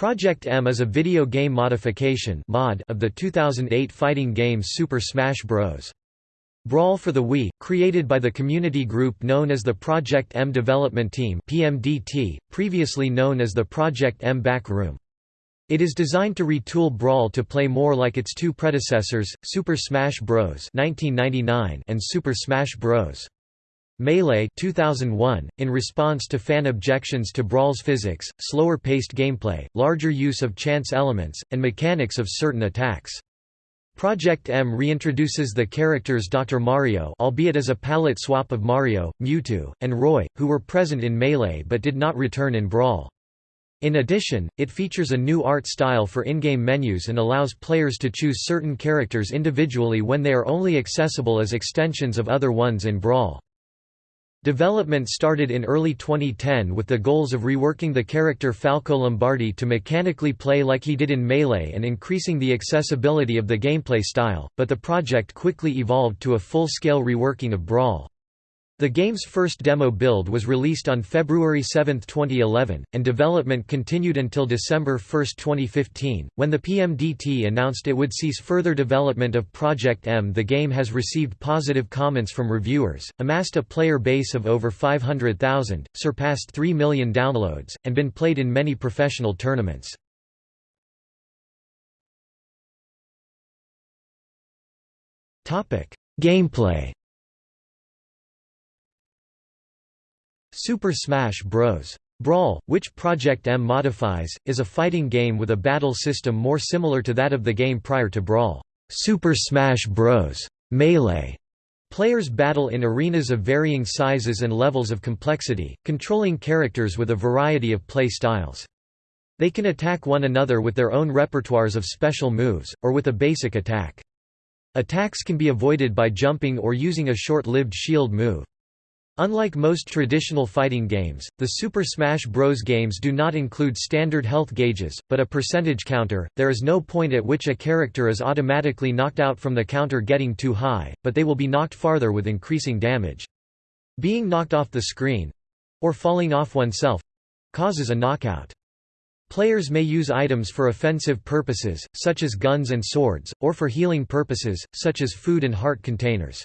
Project M is a video game modification mod of the 2008 fighting game Super Smash Bros. Brawl for the Wii, created by the community group known as the Project M Development Team PMDT, previously known as the Project M Back Room. It is designed to retool Brawl to play more like its two predecessors, Super Smash Bros. 1999 and Super Smash Bros. Melee 2001, in response to fan objections to Brawl's physics, slower-paced gameplay, larger use of chance elements, and mechanics of certain attacks. Project M reintroduces the characters Dr. Mario albeit as a palette swap of Mario, Mewtwo, and Roy, who were present in Melee but did not return in Brawl. In addition, it features a new art style for in-game menus and allows players to choose certain characters individually when they are only accessible as extensions of other ones in Brawl. Development started in early 2010 with the goals of reworking the character Falco Lombardi to mechanically play like he did in Melee and increasing the accessibility of the gameplay style, but the project quickly evolved to a full-scale reworking of Brawl. The game's first demo build was released on February 7, 2011, and development continued until December 1, 2015, when the PMDT announced it would cease further development of Project M. The game has received positive comments from reviewers, amassed a player base of over 500,000, surpassed 3 million downloads, and been played in many professional tournaments. Gameplay Super Smash Bros. Brawl, which Project M modifies, is a fighting game with a battle system more similar to that of the game prior to Brawl. Super Smash Bros. Melee Players battle in arenas of varying sizes and levels of complexity, controlling characters with a variety of play styles. They can attack one another with their own repertoires of special moves, or with a basic attack. Attacks can be avoided by jumping or using a short-lived shield move. Unlike most traditional fighting games, the Super Smash Bros. games do not include standard health gauges, but a percentage counter. There is no point at which a character is automatically knocked out from the counter getting too high, but they will be knocked farther with increasing damage. Being knocked off the screen or falling off oneself causes a knockout. Players may use items for offensive purposes, such as guns and swords, or for healing purposes, such as food and heart containers.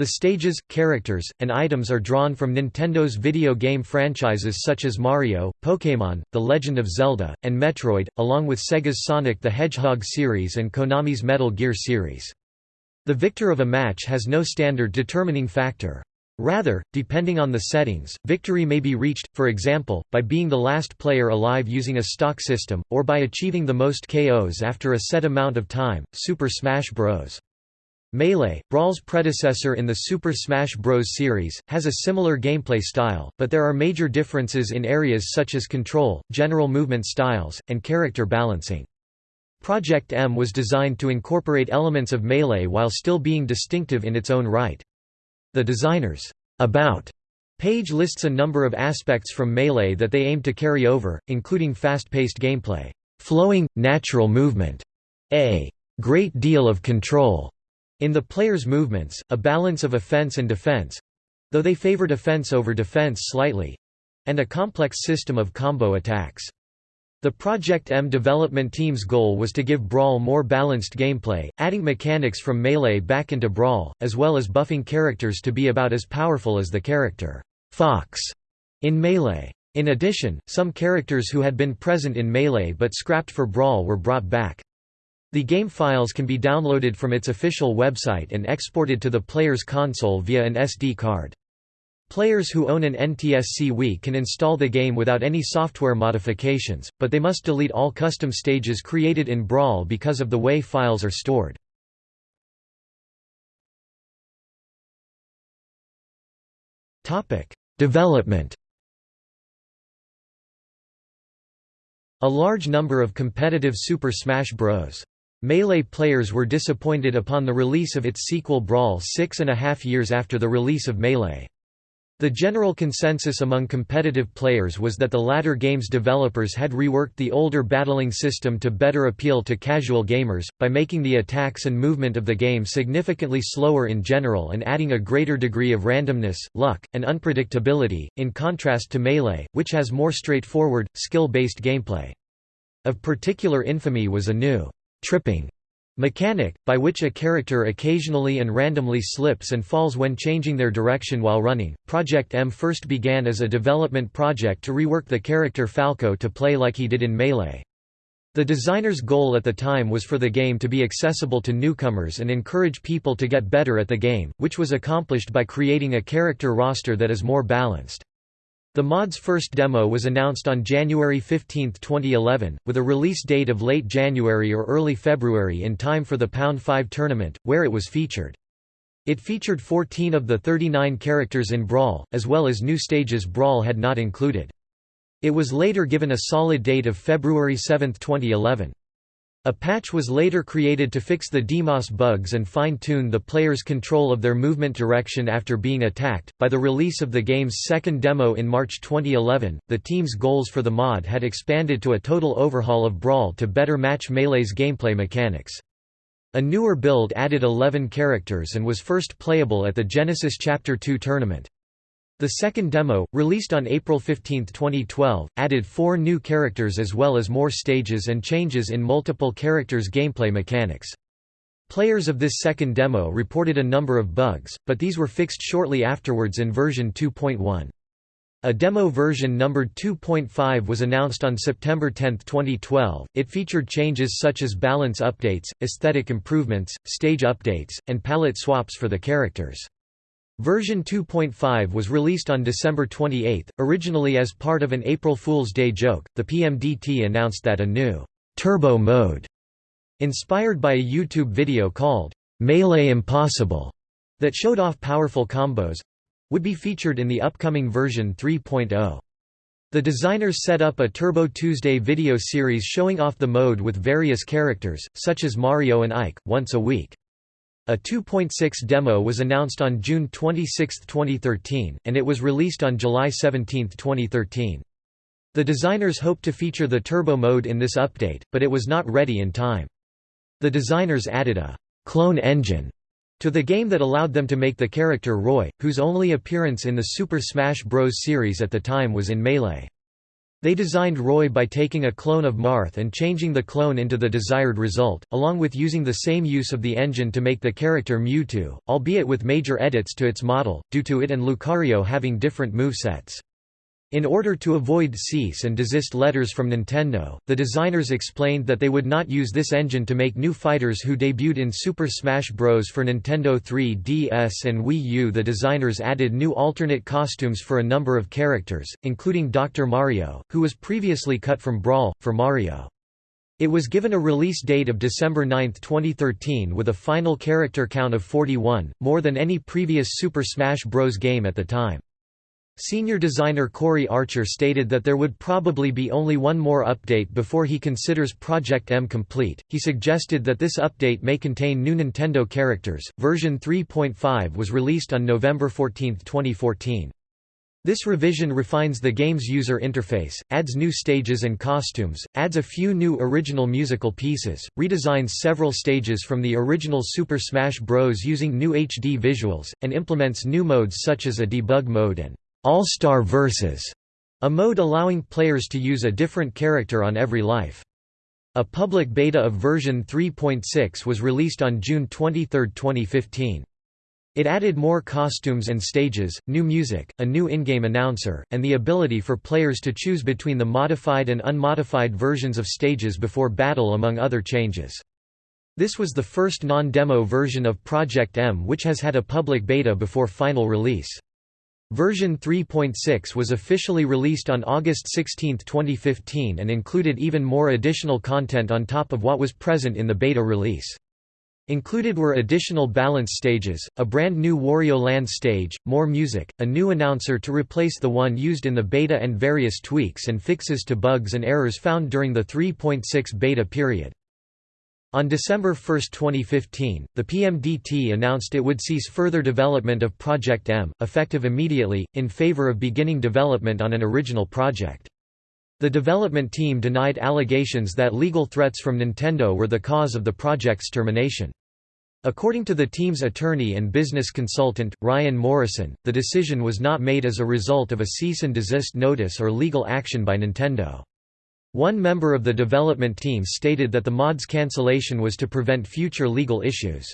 The stages, characters, and items are drawn from Nintendo's video game franchises such as Mario, Pokémon, The Legend of Zelda, and Metroid, along with Sega's Sonic the Hedgehog series and Konami's Metal Gear series. The victor of a match has no standard determining factor. Rather, depending on the settings, victory may be reached, for example, by being the last player alive using a stock system, or by achieving the most KOs after a set amount of time. Super Smash Bros. Melee, Brawl's predecessor in the Super Smash Bros. series, has a similar gameplay style, but there are major differences in areas such as control, general movement styles, and character balancing. Project M was designed to incorporate elements of Melee while still being distinctive in its own right. The designer's About page lists a number of aspects from Melee that they aimed to carry over, including fast-paced gameplay, flowing, natural movement, a great deal of control, in the player's movements, a balance of offense and defense—though they favored offense over defense slightly—and a complex system of combo attacks. The Project M development team's goal was to give Brawl more balanced gameplay, adding mechanics from Melee back into Brawl, as well as buffing characters to be about as powerful as the character Fox in Melee. In addition, some characters who had been present in Melee but scrapped for Brawl were brought back. The game files can be downloaded from its official website and exported to the player's console via an SD card. Players who own an NTSC Wii can install the game without any software modifications, but they must delete all custom stages created in Brawl because of the way files are stored. Development A large number of competitive Super Smash Bros. Melee players were disappointed upon the release of its sequel Brawl six and a half years after the release of Melee. The general consensus among competitive players was that the latter game's developers had reworked the older battling system to better appeal to casual gamers, by making the attacks and movement of the game significantly slower in general and adding a greater degree of randomness, luck, and unpredictability, in contrast to Melee, which has more straightforward, skill-based gameplay. Of particular infamy was a new tripping mechanic, by which a character occasionally and randomly slips and falls when changing their direction while running. Project M first began as a development project to rework the character Falco to play like he did in Melee. The designer's goal at the time was for the game to be accessible to newcomers and encourage people to get better at the game, which was accomplished by creating a character roster that is more balanced. The mod's first demo was announced on January 15, 2011, with a release date of late January or early February in time for the Pound 5 tournament, where it was featured. It featured 14 of the 39 characters in Brawl, as well as new stages Brawl had not included. It was later given a solid date of February 7, 2011. A patch was later created to fix the DMOS bugs and fine-tune the player's control of their movement direction after being attacked. By the release of the game's second demo in March 2011, the team's goals for the mod had expanded to a total overhaul of Brawl to better match Melee's gameplay mechanics. A newer build added 11 characters and was first playable at the Genesis Chapter 2 tournament. The second demo, released on April 15, 2012, added four new characters as well as more stages and changes in multiple characters' gameplay mechanics. Players of this second demo reported a number of bugs, but these were fixed shortly afterwards in version 2.1. A demo version numbered 2.5 was announced on September 10, 2012. It featured changes such as balance updates, aesthetic improvements, stage updates, and palette swaps for the characters. Version 2.5 was released on December 28, originally as part of an April Fool's Day joke. The PMDT announced that a new turbo mode, inspired by a YouTube video called Melee Impossible, that showed off powerful combos, would be featured in the upcoming version 3.0. The designers set up a Turbo Tuesday video series showing off the mode with various characters, such as Mario and Ike, once a week. A 2.6 demo was announced on June 26, 2013, and it was released on July 17, 2013. The designers hoped to feature the turbo mode in this update, but it was not ready in time. The designers added a clone engine to the game that allowed them to make the character Roy, whose only appearance in the Super Smash Bros. series at the time was in Melee. They designed Roy by taking a clone of Marth and changing the clone into the desired result, along with using the same use of the engine to make the character Mewtwo, albeit with major edits to its model, due to it and Lucario having different movesets. In order to avoid cease and desist letters from Nintendo, the designers explained that they would not use this engine to make new fighters who debuted in Super Smash Bros. for Nintendo 3DS and Wii U. The designers added new alternate costumes for a number of characters, including Dr. Mario, who was previously cut from Brawl, for Mario. It was given a release date of December 9, 2013 with a final character count of 41, more than any previous Super Smash Bros. game at the time. Senior designer Corey Archer stated that there would probably be only one more update before he considers Project M complete. He suggested that this update may contain new Nintendo characters. Version 3.5 was released on November 14, 2014. This revision refines the game's user interface, adds new stages and costumes, adds a few new original musical pieces, redesigns several stages from the original Super Smash Bros. using new HD visuals, and implements new modes such as a debug mode and all-Star Versus, a mode allowing players to use a different character on every life. A public beta of version 3.6 was released on June 23, 2015. It added more costumes and stages, new music, a new in-game announcer, and the ability for players to choose between the modified and unmodified versions of stages before battle among other changes. This was the first non-demo version of Project M which has had a public beta before final release. Version 3.6 was officially released on August 16, 2015 and included even more additional content on top of what was present in the beta release. Included were additional balance stages, a brand new Wario Land stage, more music, a new announcer to replace the one used in the beta and various tweaks and fixes to bugs and errors found during the 3.6 beta period. On December 1, 2015, the PMDT announced it would cease further development of Project M, effective immediately, in favor of beginning development on an original project. The development team denied allegations that legal threats from Nintendo were the cause of the project's termination. According to the team's attorney and business consultant, Ryan Morrison, the decision was not made as a result of a cease and desist notice or legal action by Nintendo. One member of the development team stated that the mod's cancellation was to prevent future legal issues.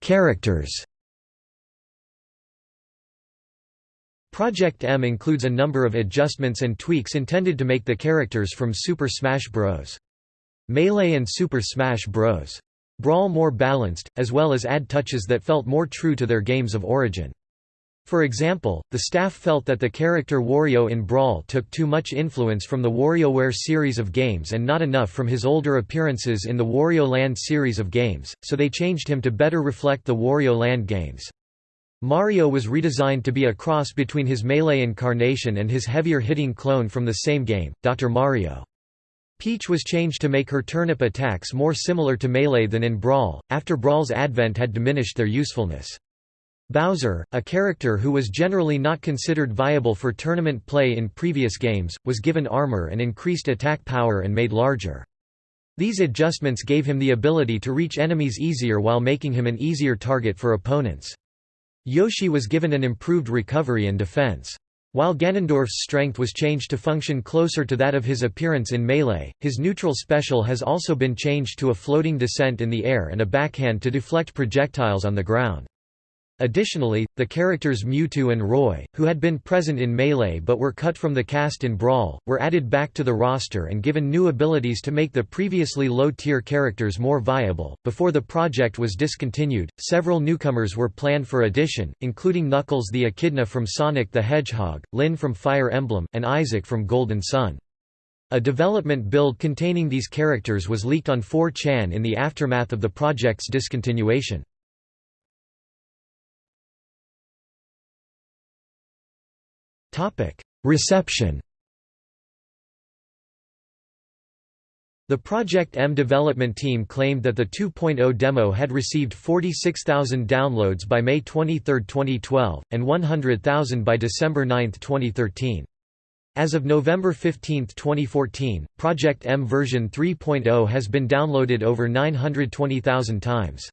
Characters Project M includes a number of adjustments and tweaks intended to make the characters from Super Smash Bros. Melee and Super Smash Bros. Brawl more balanced, as well as add touches that felt more true to their games of origin. For example, the staff felt that the character Wario in Brawl took too much influence from the WarioWare series of games and not enough from his older appearances in the Wario Land series of games, so they changed him to better reflect the Wario Land games. Mario was redesigned to be a cross between his Melee incarnation and his heavier-hitting clone from the same game, Dr. Mario. Peach was changed to make her turnip attacks more similar to Melee than in Brawl, after Brawl's advent had diminished their usefulness. Bowser, a character who was generally not considered viable for tournament play in previous games, was given armor and increased attack power and made larger. These adjustments gave him the ability to reach enemies easier while making him an easier target for opponents. Yoshi was given an improved recovery and defense. While Ganondorf's strength was changed to function closer to that of his appearance in Melee, his neutral special has also been changed to a floating descent in the air and a backhand to deflect projectiles on the ground. Additionally, the characters Mewtwo and Roy, who had been present in Melee but were cut from the cast in Brawl, were added back to the roster and given new abilities to make the previously low-tier characters more viable. Before the project was discontinued, several newcomers were planned for addition, including Knuckles the Echidna from Sonic the Hedgehog, Lyn from Fire Emblem, and Isaac from Golden Sun. A development build containing these characters was leaked on 4chan in the aftermath of the project's discontinuation. Reception The Project M development team claimed that the 2.0 demo had received 46,000 downloads by May 23, 2012, and 100,000 by December 9, 2013. As of November 15, 2014, Project M version 3.0 has been downloaded over 920,000 times.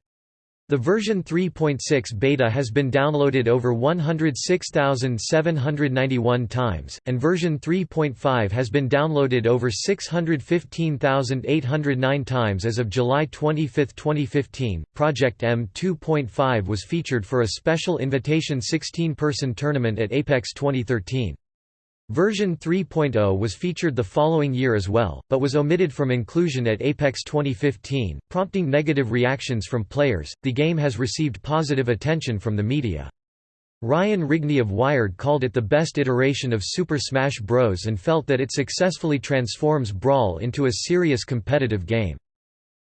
The version 3.6 beta has been downloaded over 106,791 times, and version 3.5 has been downloaded over 615,809 times as of July 25, 2015. Project M 2.5 was featured for a special invitation 16 person tournament at Apex 2013. Version 3.0 was featured the following year as well, but was omitted from inclusion at Apex 2015, prompting negative reactions from players. The game has received positive attention from the media. Ryan Rigney of Wired called it the best iteration of Super Smash Bros. and felt that it successfully transforms Brawl into a serious competitive game.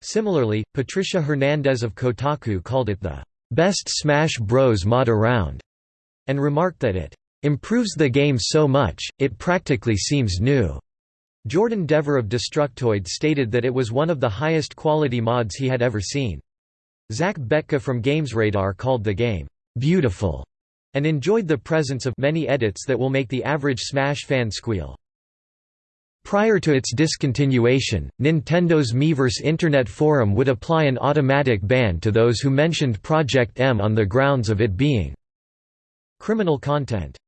Similarly, Patricia Hernandez of Kotaku called it the best Smash Bros. mod around, and remarked that it improves the game so much, it practically seems new. Jordan Devore of Destructoid stated that it was one of the highest quality mods he had ever seen. Zach Betka from GamesRadar called the game, "...beautiful", and enjoyed the presence of many edits that will make the average Smash fan squeal. Prior to its discontinuation, Nintendo's Miiverse Internet Forum would apply an automatic ban to those who mentioned Project M on the grounds of it being criminal content.